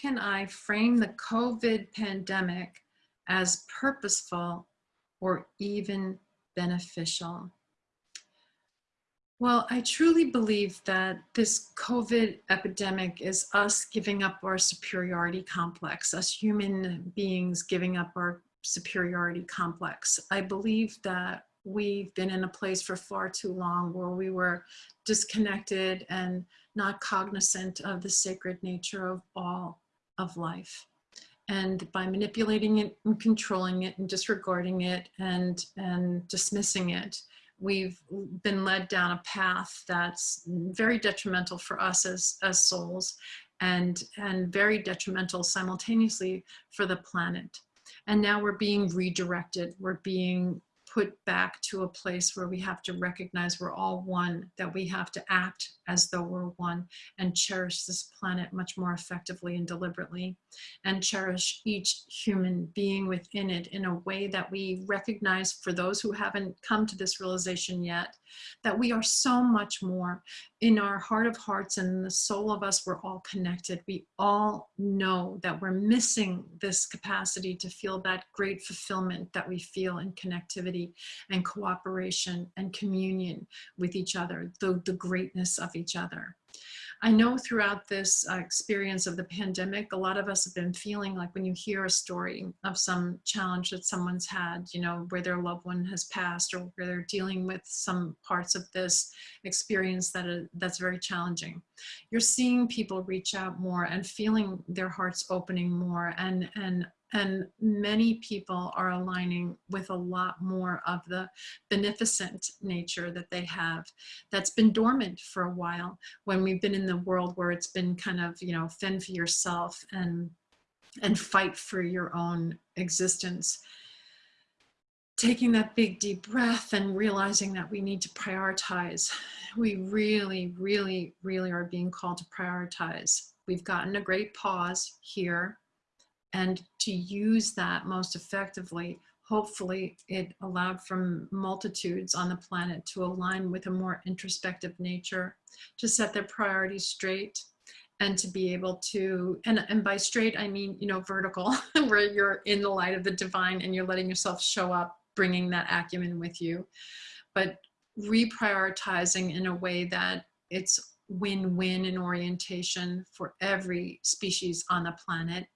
can I frame the COVID pandemic as purposeful or even beneficial? Well, I truly believe that this COVID epidemic is us giving up our superiority complex, us human beings giving up our superiority complex. I believe that we've been in a place for far too long where we were disconnected and not cognizant of the sacred nature of all of life. And by manipulating it and controlling it and disregarding it and, and dismissing it, we've been led down a path that's very detrimental for us as, as souls and, and very detrimental simultaneously for the planet. And now we're being redirected. We're being put back to a place where we have to recognize we're all one, that we have to act as though we're one and cherish this planet much more effectively and deliberately and cherish each human being within it in a way that we recognize for those who haven't come to this realization yet, that we are so much more in our heart of hearts and in the soul of us, we're all connected. We all know that we're missing this capacity to feel that great fulfillment that we feel in connectivity and cooperation and communion with each other, the, the greatness of each other. I know throughout this uh, experience of the pandemic, a lot of us have been feeling like when you hear a story of some challenge that someone's had, you know, where their loved one has passed or where they're dealing with some parts of this experience that are, that's very challenging. You're seeing people reach out more and feeling their hearts opening more and, and and many people are aligning with a lot more of the beneficent nature that they have that's been dormant for a while when we've been in the world where it's been kind of, you know, fend for yourself and, and fight for your own existence. Taking that big deep breath and realizing that we need to prioritize. We really, really, really are being called to prioritize. We've gotten a great pause here and to use that most effectively hopefully it allowed from multitudes on the planet to align with a more introspective nature to set their priorities straight and to be able to and, and by straight i mean you know vertical where you're in the light of the divine and you're letting yourself show up bringing that acumen with you but reprioritizing in a way that it's win-win in orientation for every species on the planet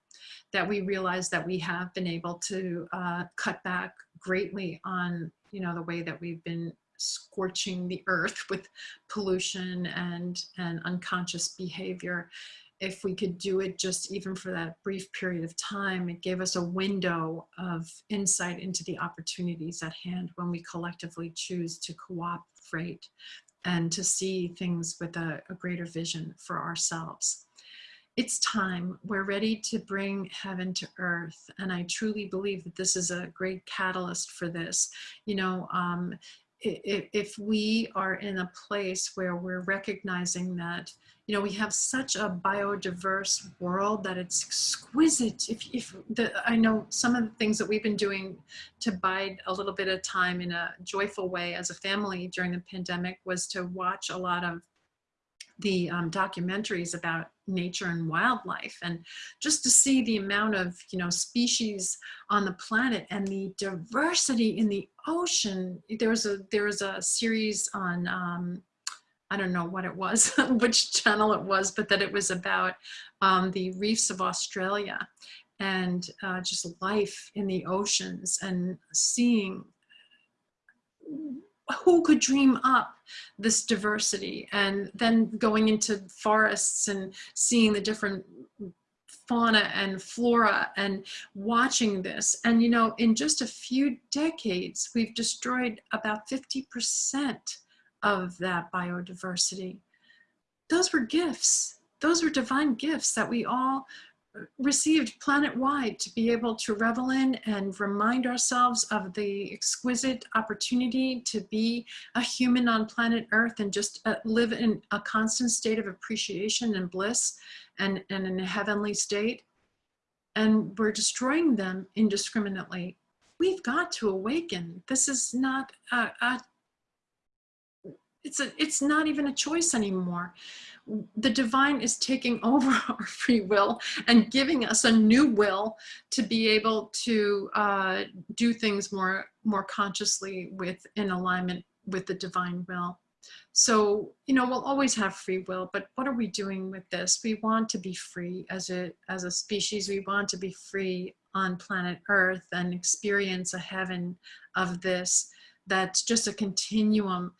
that we realize that we have been able to uh, cut back greatly on, you know, the way that we've been scorching the earth with pollution and, and unconscious behavior. If we could do it just even for that brief period of time, it gave us a window of insight into the opportunities at hand when we collectively choose to cooperate and to see things with a, a greater vision for ourselves it's time. We're ready to bring heaven to earth. And I truly believe that this is a great catalyst for this. You know, um, if, we are in a place where we're recognizing that, you know, we have such a biodiverse world that it's exquisite. If, if the, I know some of the things that we've been doing to bide a little bit of time in a joyful way as a family during the pandemic was to watch a lot of the um, documentaries about nature and wildlife and just to see the amount of you know species on the planet and the diversity in the ocean. There was a there was a series on um, I don't know what it was, which channel it was, but that it was about um, the reefs of Australia and uh, just life in the oceans and seeing who could dream up this diversity? And then going into forests and seeing the different fauna and flora and watching this. And you know in just a few decades we've destroyed about 50% of that biodiversity. Those were gifts. Those were divine gifts that we all received planet-wide to be able to revel in and remind ourselves of the exquisite opportunity to be a human on planet Earth and just uh, live in a constant state of appreciation and bliss and, and in a heavenly state. And we're destroying them indiscriminately. We've got to awaken. This is not a, a it's, a, it's not even a choice anymore the divine is taking over our free will and giving us a new will to be able to uh, do things more more consciously with in alignment with the divine will. So you know we'll always have free will but what are we doing with this? We want to be free as a as a species. We want to be free on planet earth and experience a heaven of this that's just a continuum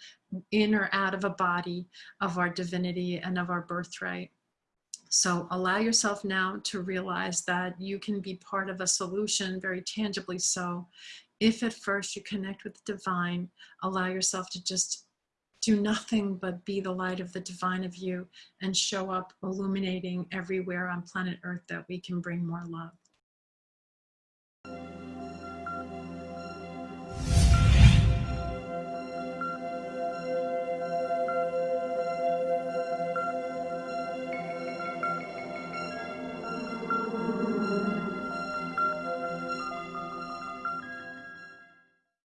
in or out of a body of our divinity and of our birthright. So allow yourself now to realize that you can be part of a solution, very tangibly so. If at first you connect with the divine, allow yourself to just do nothing but be the light of the divine of you and show up illuminating everywhere on planet earth that we can bring more love.